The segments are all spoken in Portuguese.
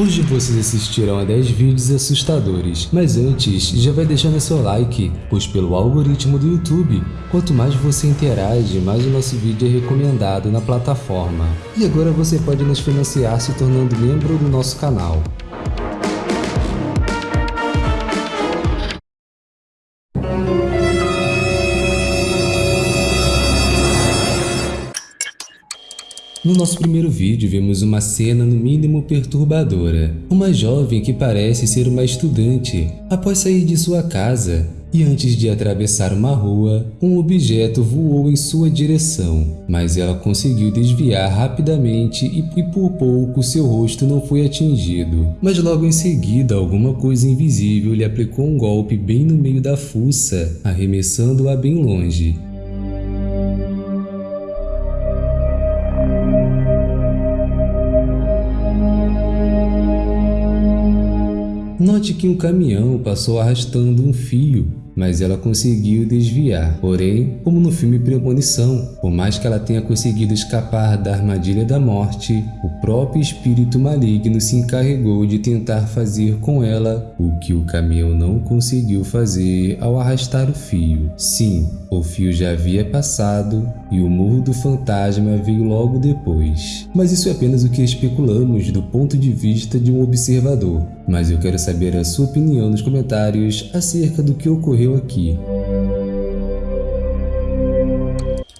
Hoje vocês assistirão a 10 vídeos assustadores, mas antes já vai deixando seu like, pois pelo algoritmo do YouTube, quanto mais você interage, mais o nosso vídeo é recomendado na plataforma. E agora você pode nos financiar se tornando membro do nosso canal. No nosso primeiro vídeo vemos uma cena no mínimo perturbadora. Uma jovem que parece ser uma estudante, após sair de sua casa, e antes de atravessar uma rua, um objeto voou em sua direção, mas ela conseguiu desviar rapidamente e, por pouco seu rosto não foi atingido. Mas logo em seguida alguma coisa invisível lhe aplicou um golpe bem no meio da fuça, arremessando-a bem longe. Note que um caminhão passou arrastando um fio mas ela conseguiu desviar. Porém, como no filme Premonição, por mais que ela tenha conseguido escapar da armadilha da morte, o próprio espírito maligno se encarregou de tentar fazer com ela o que o caminhão não conseguiu fazer ao arrastar o fio. Sim, o fio já havia passado e o murro do fantasma veio logo depois. Mas isso é apenas o que especulamos do ponto de vista de um observador. Mas eu quero saber a sua opinião nos comentários acerca do que ocorreu aqui.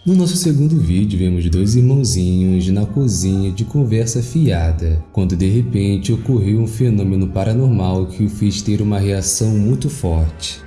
No nosso segundo vídeo, vemos dois irmãozinhos na cozinha de conversa fiada, quando de repente ocorreu um fenômeno paranormal que o fez ter uma reação muito forte.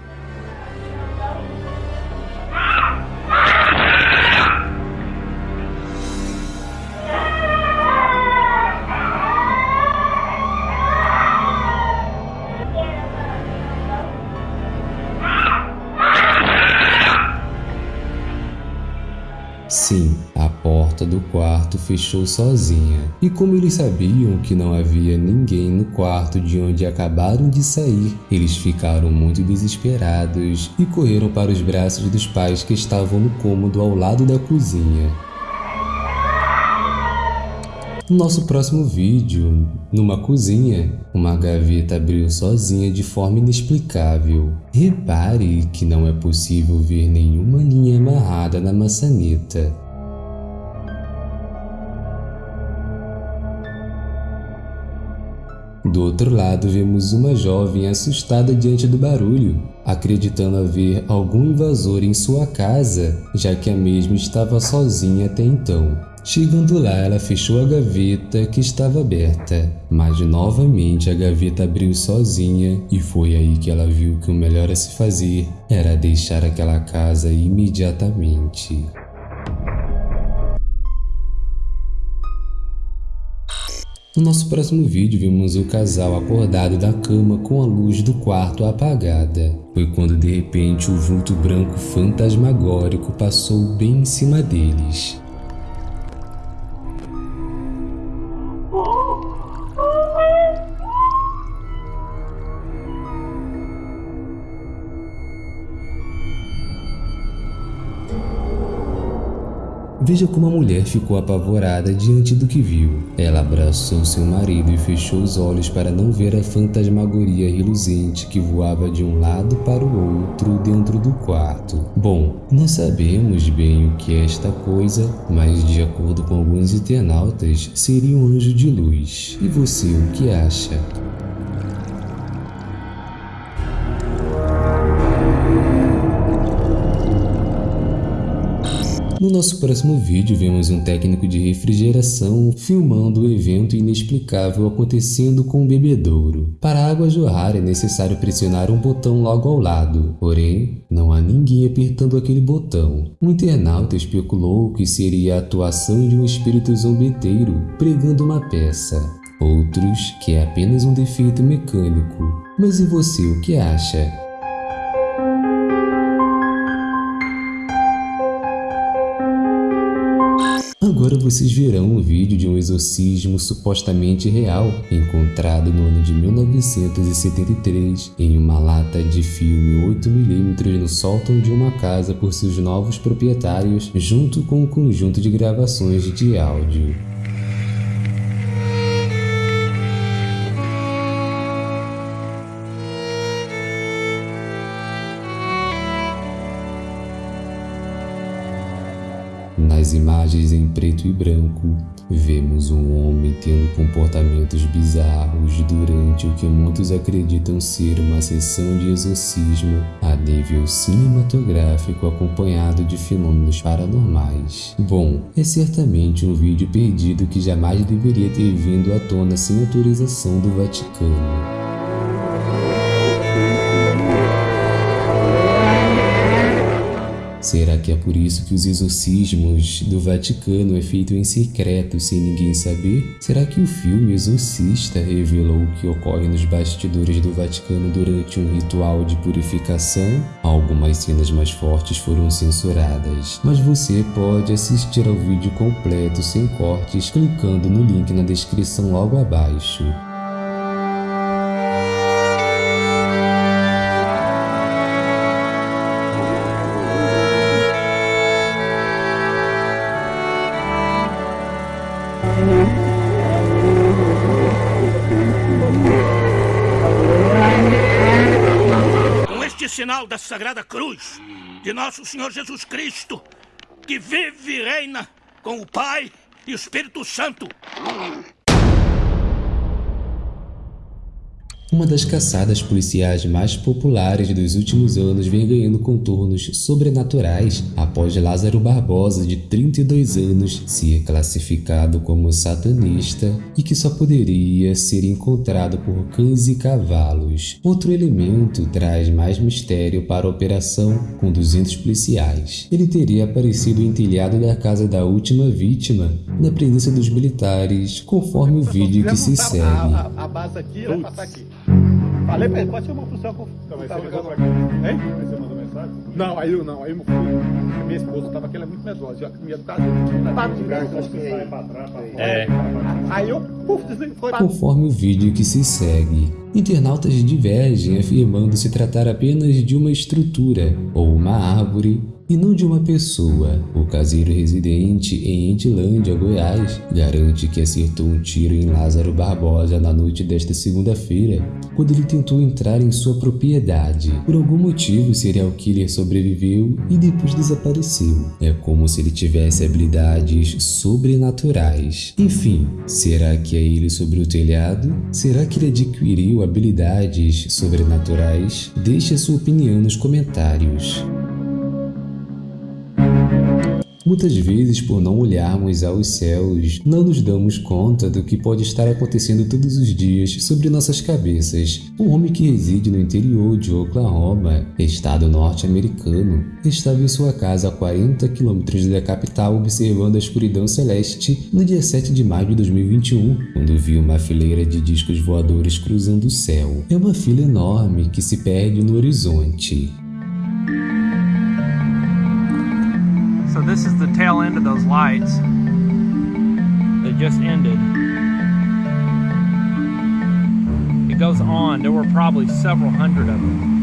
Fechou sozinha. E como eles sabiam que não havia ninguém no quarto de onde acabaram de sair, eles ficaram muito desesperados e correram para os braços dos pais que estavam no cômodo ao lado da cozinha. No nosso próximo vídeo, numa cozinha, uma gaveta abriu sozinha de forma inexplicável. Repare que não é possível ver nenhuma linha amarrada na maçaneta. Do outro lado, vemos uma jovem assustada diante do barulho, acreditando haver algum invasor em sua casa, já que a mesma estava sozinha até então. Chegando lá, ela fechou a gaveta que estava aberta, mas novamente a gaveta abriu sozinha e foi aí que ela viu que o melhor a se fazer era deixar aquela casa imediatamente. No nosso próximo vídeo vimos o casal acordado da cama com a luz do quarto apagada. Foi quando de repente o vulto branco fantasmagórico passou bem em cima deles. Veja como a mulher ficou apavorada diante do que viu. Ela abraçou seu marido e fechou os olhos para não ver a fantasmagoria reluzente que voava de um lado para o outro dentro do quarto. Bom, não sabemos bem o que é esta coisa, mas de acordo com alguns internautas, seria um anjo de luz. E você o que acha? No nosso próximo vídeo, vemos um técnico de refrigeração filmando o evento inexplicável acontecendo com o bebedouro. Para a água jorrar é necessário pressionar um botão logo ao lado, porém, não há ninguém apertando aquele botão. Um internauta especulou que seria a atuação de um espírito zombeteiro pregando uma peça. Outros que é apenas um defeito mecânico. Mas e você, o que acha? Vocês verão um vídeo de um exorcismo supostamente real, encontrado no ano de 1973 em uma lata de filme 8mm no sótão de uma casa por seus novos proprietários, junto com um conjunto de gravações de áudio. Nas imagens em preto e branco, vemos um homem tendo comportamentos bizarros durante o que muitos acreditam ser uma sessão de exorcismo a nível cinematográfico acompanhado de fenômenos paranormais. Bom, é certamente um vídeo perdido que jamais deveria ter vindo à tona sem autorização do Vaticano. Será que é por isso que os exorcismos do Vaticano é feito em secreto sem ninguém saber? Será que o filme Exorcista revelou o que ocorre nos bastidores do Vaticano durante um ritual de purificação? Algumas cenas mais fortes foram censuradas, mas você pode assistir ao vídeo completo sem cortes clicando no link na descrição logo abaixo. Sinal da Sagrada Cruz de Nosso Senhor Jesus Cristo, que vive e reina com o Pai e o Espírito Santo. Uma das caçadas policiais mais populares dos últimos anos vem ganhando contornos sobrenaturais após Lázaro Barbosa, de 32 anos, ser classificado como satanista e que só poderia ser encontrado por cães e cavalos. Outro elemento traz mais mistério para a operação com 200 policiais. Ele teria aparecido em telhado da casa da última vítima, na presença dos militares, conforme o vídeo que se segue. Falei pra ele, pode chamar pro céu que eu Então, mas tava você ligou ligando? Hein? Aí você mandou mensagem? Não, aí eu não, aí meu filho, minha esposa tava aqui, ela é muito medrosa, já que minha do caso, ela de Lugar que graça. você sai pra trás, pra fora. É. Aí eu, puf, desliguei, foi conforme o vídeo que se segue. Internautas divergem afirmando se tratar apenas de uma estrutura ou uma árvore e não de uma pessoa. O caseiro residente em Entilândia, Goiás, garante que acertou um tiro em Lázaro Barbosa na noite desta segunda-feira, quando ele tentou entrar em sua propriedade. Por algum motivo, o serial killer sobreviveu e depois desapareceu. É como se ele tivesse habilidades sobrenaturais. Enfim, será que é ele sobre o telhado? Será que ele adquiriu habilidades sobrenaturais? Deixe a sua opinião nos comentários. Muitas vezes, por não olharmos aos céus, não nos damos conta do que pode estar acontecendo todos os dias sobre nossas cabeças. Um homem que reside no interior de Oklahoma, estado norte-americano, estava em sua casa a 40 quilômetros da capital observando a escuridão celeste no dia 7 de maio de 2021, quando viu uma fileira de discos voadores cruzando o céu. É uma fila enorme que se perde no horizonte. So this is the tail end of those lights. They just ended. It goes on. There were probably several hundred of them.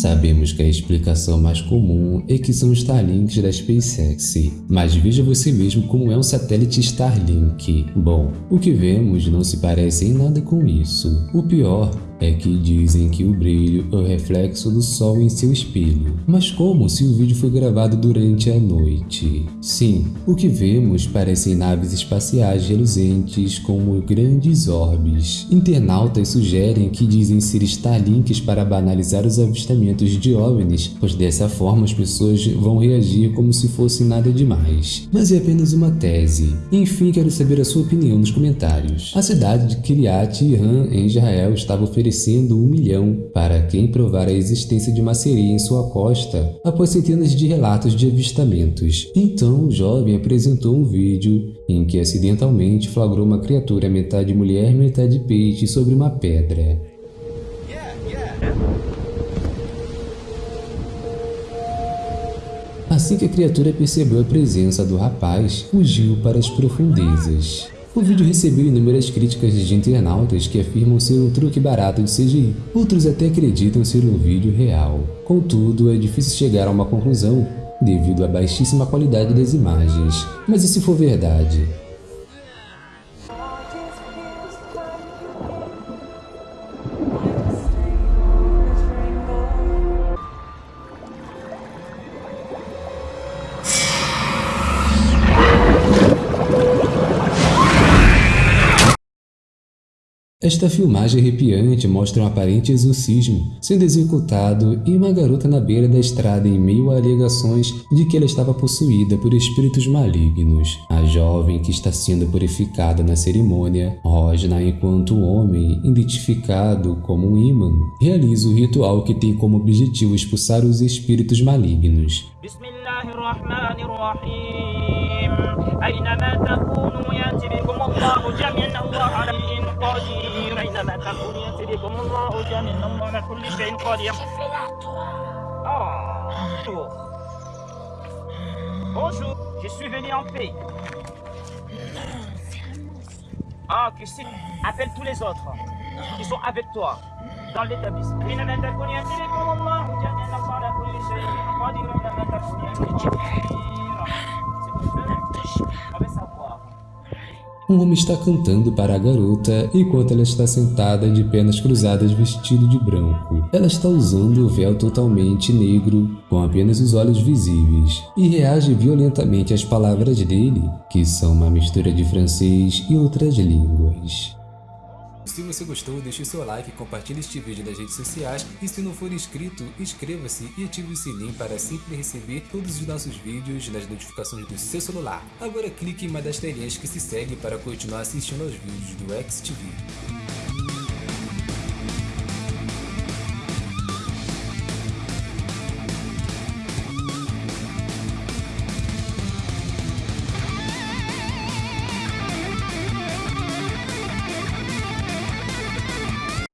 Sabemos que a explicação mais comum é que são Starlinks da SpaceX, mas veja você mesmo como é um satélite Starlink. Bom, o que vemos não se parece em nada com isso. O pior é que dizem que o brilho é o reflexo do sol em seu espelho. Mas como se o vídeo foi gravado durante a noite? Sim, o que vemos parecem naves espaciais reluzentes como grandes orbes. Internautas sugerem que dizem ser Starlinks para banalizar os avistamentos de OVNIs, pois dessa forma as pessoas vão reagir como se fosse nada demais. Mas é apenas uma tese. Enfim, quero saber a sua opinião nos comentários. A cidade de Kiryat Yerim, em Israel, estava oferecendo um milhão para quem provar a existência de uma sereia em sua costa após centenas de relatos de avistamentos. Então o jovem apresentou um vídeo em que acidentalmente flagrou uma criatura metade mulher metade peixe sobre uma pedra. Assim que a criatura percebeu a presença do rapaz, fugiu para as profundezas. O vídeo recebeu inúmeras críticas de internautas que afirmam ser um truque barato de CGI. Outros até acreditam ser um vídeo real. Contudo, é difícil chegar a uma conclusão devido à baixíssima qualidade das imagens. Mas e se for verdade? Esta filmagem arrepiante mostra um aparente exorcismo sendo executado e uma garota na beira da estrada em meio a alegações de que ela estava possuída por espíritos malignos. A jovem que está sendo purificada na cerimônia, Rosna enquanto homem, identificado como um imã, realiza o ritual que tem como objetivo expulsar os espíritos malignos. Bismillahirrahmanirrahim. أينما تكونوا يأتي بكم الله جميعا الله على كل شيء قدير Bonjour, je suis venu en paix. Ah, que si, appelle tous les autres qui sont avec toi dans l'établissement. Um homem está cantando para a garota enquanto ela está sentada de pernas cruzadas vestido de branco. Ela está usando o véu totalmente negro, com apenas os olhos visíveis, e reage violentamente às palavras dele, que são uma mistura de francês e outras línguas. Se você gostou, deixe seu like, compartilhe este vídeo nas redes sociais e se não for inscrito, inscreva-se e ative o sininho para sempre receber todos os nossos vídeos nas notificações do seu celular. Agora clique em uma das telinhas que se segue para continuar assistindo aos vídeos do XTV.